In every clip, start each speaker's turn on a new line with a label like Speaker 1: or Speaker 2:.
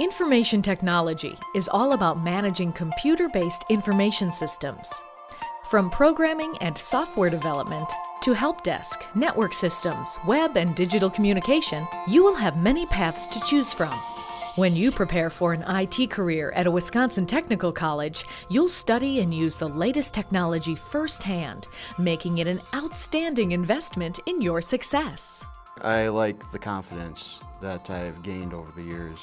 Speaker 1: Information technology is all about managing computer-based information systems. From programming and software development to help desk, network systems, web and digital communication, you will have many paths to choose from. When you prepare for an IT career at a Wisconsin Technical College, you'll study and use the latest technology firsthand, making it an outstanding investment in your success.
Speaker 2: I like the confidence that I've gained over the years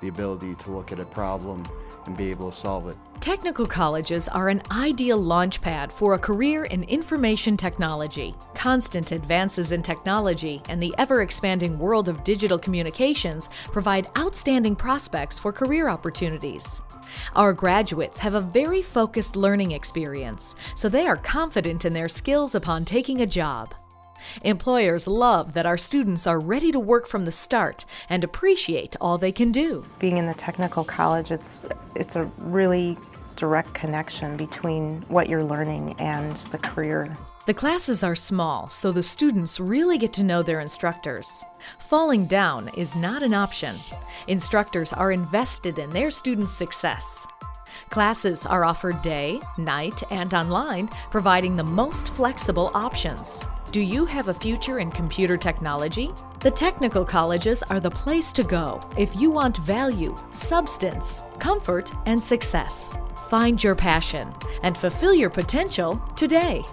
Speaker 2: the ability to look at a problem and be able to solve it.
Speaker 1: Technical colleges are an ideal launchpad for a career in information technology. Constant advances in technology and the ever-expanding world of digital communications provide outstanding prospects for career opportunities. Our graduates have a very focused learning experience, so they are confident in their skills upon taking a job. Employers love that our students are ready to work from the start and appreciate all they can do.
Speaker 3: Being in the technical college, it's, it's a really direct connection between what you're learning and the career.
Speaker 1: The classes are small, so the students really get to know their instructors. Falling down is not an option. Instructors are invested in their students' success. Classes are offered day, night, and online, providing the most flexible options. Do you have a future in computer technology? The technical colleges are the place to go if you want value, substance, comfort, and success. Find your passion and fulfill your potential today.